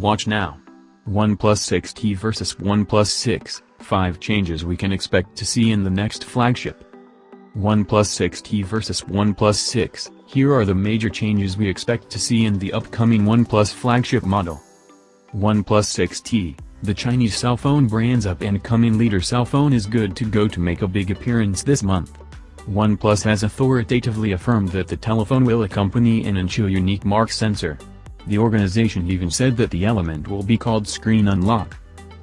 Watch now. OnePlus 6T versus OnePlus 6, 5 changes we can expect to see in the next flagship. OnePlus 6T versus OnePlus 6, here are the major changes we expect to see in the upcoming OnePlus flagship model. OnePlus 6T, the Chinese cell phone brand's up-and-coming leader cell phone is good to go to make a big appearance this month. OnePlus has authoritatively affirmed that the telephone will accompany an Anqiu unique mark sensor. The organization even said that the element will be called Screen Unlock.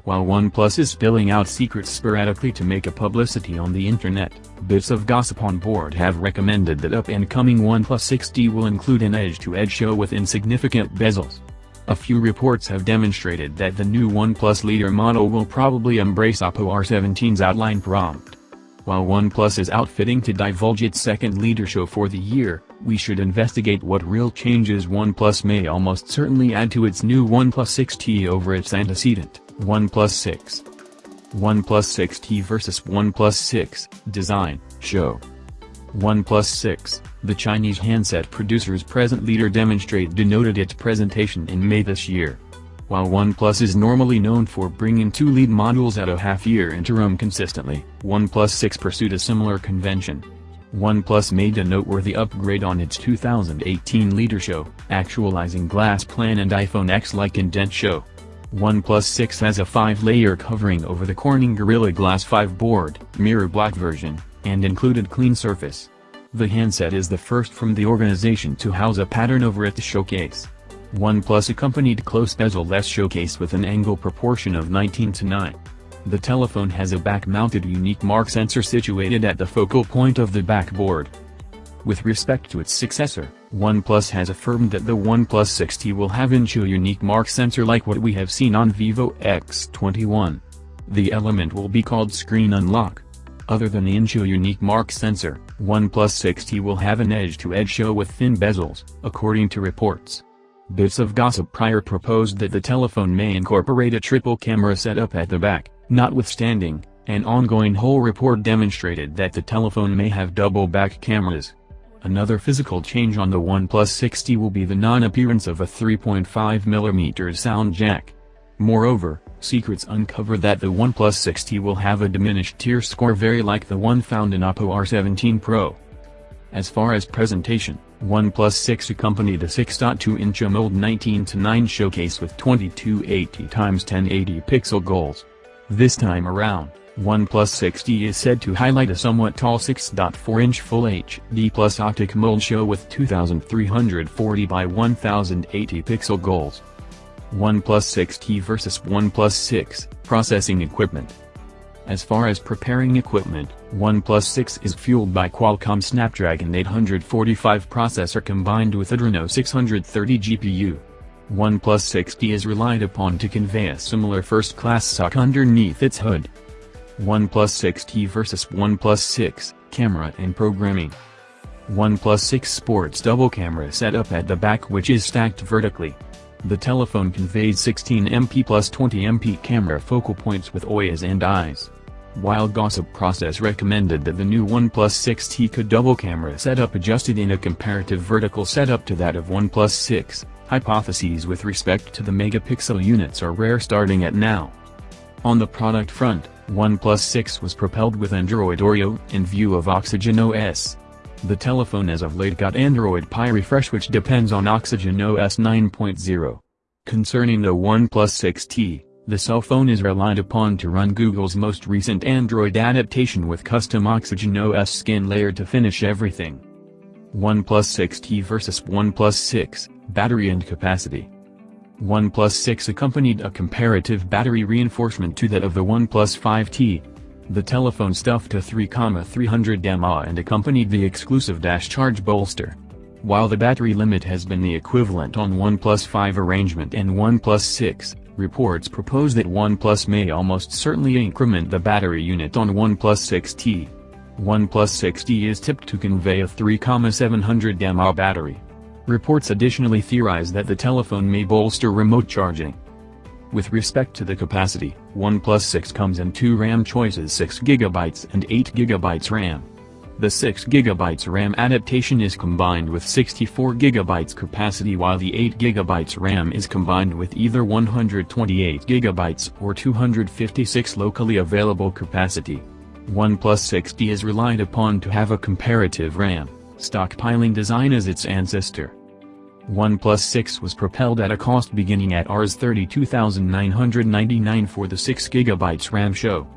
While OnePlus is spilling out secrets sporadically to make a publicity on the internet, bits of gossip on board have recommended that up-and-coming OnePlus 6T will include an edge-to-edge -edge show with insignificant bezels. A few reports have demonstrated that the new OnePlus leader model will probably embrace Oppo R17's outline prompt. While OnePlus is outfitting to divulge its second leader show for the year, we should investigate what real changes OnePlus may almost certainly add to its new OnePlus 6T over its antecedent, OnePlus 6. OnePlus 6T vs OnePlus 6, Design, Show. OnePlus 6, the Chinese handset producer's present leader demonstrate denoted its presentation in May this year. While OnePlus is normally known for bringing two lead models at a half-year interim consistently, OnePlus 6 pursued a similar convention. OnePlus made a noteworthy upgrade on its 2018 leader show, actualizing glass plan and iPhone X-like indent show. OnePlus 6 has a 5-layer covering over the Corning Gorilla Glass 5 board, mirror black version, and included clean surface. The handset is the first from the organization to house a pattern over its showcase. OnePlus accompanied close bezel-less showcase with an angle proportion of 19 to 9. The telephone has a back-mounted unique mark sensor situated at the focal point of the backboard. With respect to its successor, OnePlus has affirmed that the OnePlus 6T will have Anqiu unique mark sensor like what we have seen on Vivo X21. The element will be called Screen Unlock. Other than the Anqiu unique mark sensor, OnePlus 6T will have an edge-to-edge -edge show with thin bezels, according to reports. Bits of gossip prior proposed that the telephone may incorporate a triple camera setup at the back, notwithstanding, an ongoing Hole report demonstrated that the telephone may have double back cameras. Another physical change on the OnePlus 6T will be the non-appearance of a 3.5mm sound jack. Moreover, secrets uncover that the OnePlus 6T will have a diminished tear score very like the one found in Oppo R17 Pro. As far as presentation, OnePlus 6 accompanied a 6.2-inch AMOLED 19:9 showcase with 2280x1080 pixel goals. This time around, OnePlus 6T is said to highlight a somewhat tall 6.4-inch Full HD Plus Optic show with 2340 by 1080 pixel goals. OnePlus 6T vs OnePlus 6, Processing Equipment as far as preparing equipment, OnePlus 6 is fueled by Qualcomm Snapdragon 845 processor combined with Adreno 630 GPU. OnePlus 6T is relied upon to convey a similar first-class SoC underneath its hood. OnePlus 6T vs OnePlus 6, Camera and Programming OnePlus 6 sports double camera setup at the back which is stacked vertically. The telephone conveys 16MP plus 20MP camera focal points with OIS and eyes. While Gossip Process recommended that the new OnePlus 6T could double camera setup adjusted in a comparative vertical setup to that of OnePlus 6, hypotheses with respect to the megapixel units are rare starting at now. On the product front, OnePlus 6 was propelled with Android Oreo in view of Oxygen OS. The telephone as of late got Android Pie refresh which depends on Oxygen OS 9.0. Concerning the OnePlus 6T, the cell phone is relied upon to run Google's most recent Android adaptation with custom Oxygen OS skin layer to finish everything. OnePlus 6T vs OnePlus 6, Battery and Capacity OnePlus 6 accompanied a comparative battery reinforcement to that of the OnePlus 5T. The telephone stuffed a 3,300 mAh and accompanied the exclusive dash charge bolster. While the battery limit has been the equivalent on OnePlus 5 arrangement and OnePlus 6, Reports propose that OnePlus may almost certainly increment the battery unit on OnePlus 6T. OnePlus 6T is tipped to convey a 3,700 mAh battery. Reports additionally theorize that the telephone may bolster remote charging. With respect to the capacity, OnePlus 6 comes in two RAM choices 6GB and 8GB RAM. The 6GB RAM adaptation is combined with 64GB capacity while the 8GB RAM is combined with either 128GB or 256 locally available capacity. OnePlus 6T is relied upon to have a comparative RAM, stockpiling design as its ancestor. OnePlus 6 was propelled at a cost beginning at Rs 32,999 for the 6GB RAM show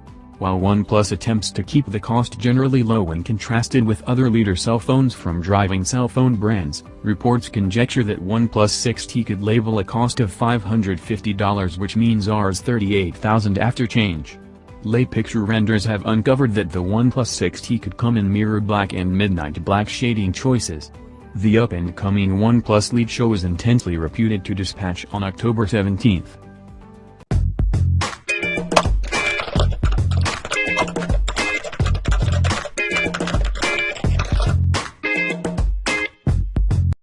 while OnePlus attempts to keep the cost generally low when contrasted with other leader cell phones from driving cell phone brands, reports conjecture that OnePlus 6T could label a cost of $550 which means Rs 38,000 after change. Lay picture renders have uncovered that the OnePlus 6T could come in mirror black and midnight black shading choices. The up-and-coming OnePlus lead show is intensely reputed to dispatch on October 17th.